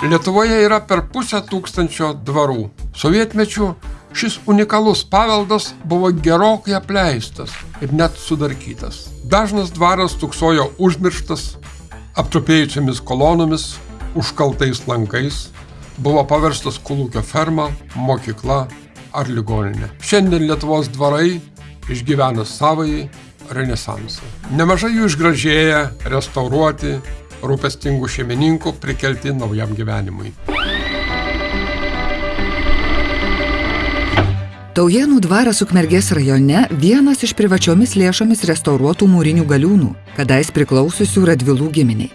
Lietuvoje yra per pusę tūkstančio dvarų. Sovietmečių šis unikalus paveldas buvo gerokai apleistas ir net sudarkytas. Dažnas dvaras tuksojo užmirštas, aptrupėjusiamis kolonomis, užkaltais lankais, buvo paverstas kolūkio ferma, mokykla ar ligoninė. Šiandien Lietuvos dvarai išgyvena savai renesansą. Nemažai jų išgražėję, restauruoti, rūpestingų šeimininkų prikelti naujam gyvenimui. Taujienų dvaras Ukmergės rajone vienas iš privačiomis lėšomis restauruotų mūrinių galiūnų, kadais priklausiusių Radvilų giminiai.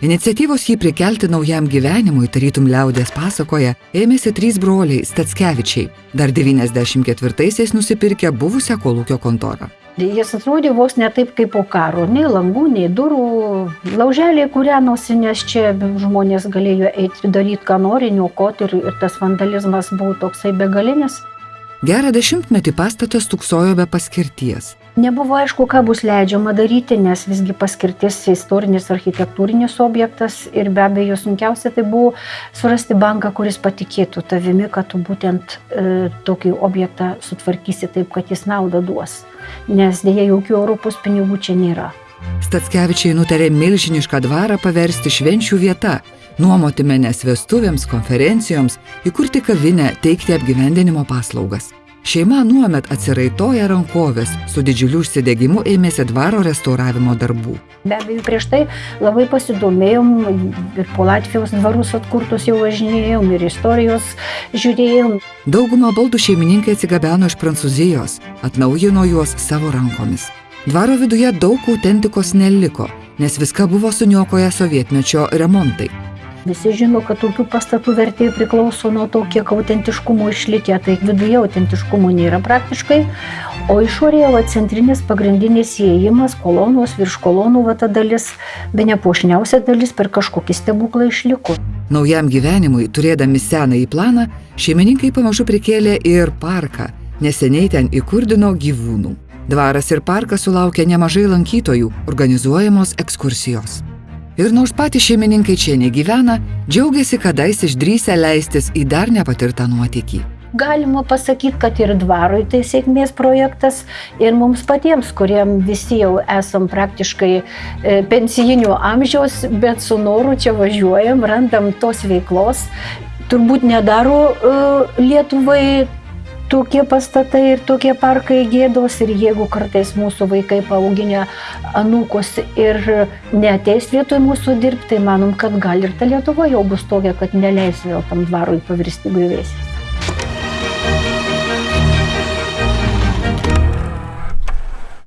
Iniciatyvos jį prikelti naujam gyvenimui, tarytum liaudės pasakoje, ėmėsi trys broliai Statskevičiai, dar 94-aisiais nusipirkę buvusią kolūkio kontorą. Jis atrodė vos ne taip kaip po karo, nei langų, nei durų, lauželiai kūrenosi, nes čia žmonės galėjo eiti daryti, ką nori, niokoti ir, ir tas vandalizmas buvo toksai begalinis. Gerą dešimtmetį pastatas tuksojo be paskirties. Nebuvo aišku, ką bus leidžiama daryti, nes visgi paskirtis istorinis architektūrinis objektas ir be abejo sunkiausia tai buvo surasti banką, kuris patikėtų tavimi, kad tu būtent e, tokį objektą sutvarkysi taip, kad jis naudą duos. Nes dėja jokių Europos pinigų čia nėra. Statskevičiai nutarė milžinišką dvarą paversti švenčių vietą, nuomoti menes vestuvėms, konferencijoms, įkurti kavinę, teikti apgyvendinimo paslaugas. Šeima nuomet atsiraitoja rankovės, su didžiuliu užsidegimu ėmėsi dvaro restauravimo darbų. Be abejo, prieš tai labai pasidomėjom ir po Latvijos dvarus atkurtus jau važinėjom ir istorijos žiūrėjom. Daugumą baldų šeimininkai atsigabeno iš Prancūzijos, atnaujino juos savo rankomis. Dvaro viduje daug autentikos neliko, nes viską buvo suniokoję sovietmečio remontai. Visi žino, kad tokių pastatų vertė priklauso nuo to, kiek autentiškumo išlikę, tai viduje autentiškumo nėra praktiškai, o išorėje va, centrinis pagrindinis įėjimas, kolonos, virš kolonų va ta dalis, be nepošniausia dalis per kažkokį stebuklą išliko. Naujam gyvenimui, turėdami senąjį planą, šeimininkai pamažu prikėlė ir parką, neseniai ten įkurdino gyvūnų. Dvaras ir parkas sulaukė nemažai lankytojų, organizuojamos ekskursijos. Ir nors patys šeimininkai čia negyvena, džiaugiasi kadais išdrysę leistis į dar nepatirtą nuotykį. Galima pasakyti, kad ir dvarui tai sėkmės projektas ir mums patiems, kuriem visi jau esam praktiškai e, pensijinio amžiaus, bet su noru čia važiuojam, randam tos veiklos. Turbūt nedaro e, Lietuvai tokie pastatai ir tokie parkai gėdos ir jeigu kartais mūsų vaikai paauginę anūkus ir neteis vietoj mūsų dirbti, tai manom, kad gal ir ta Lietuva jau bus tokia, kad neleis vėl tam dvarui pavirsti griuvėsiais.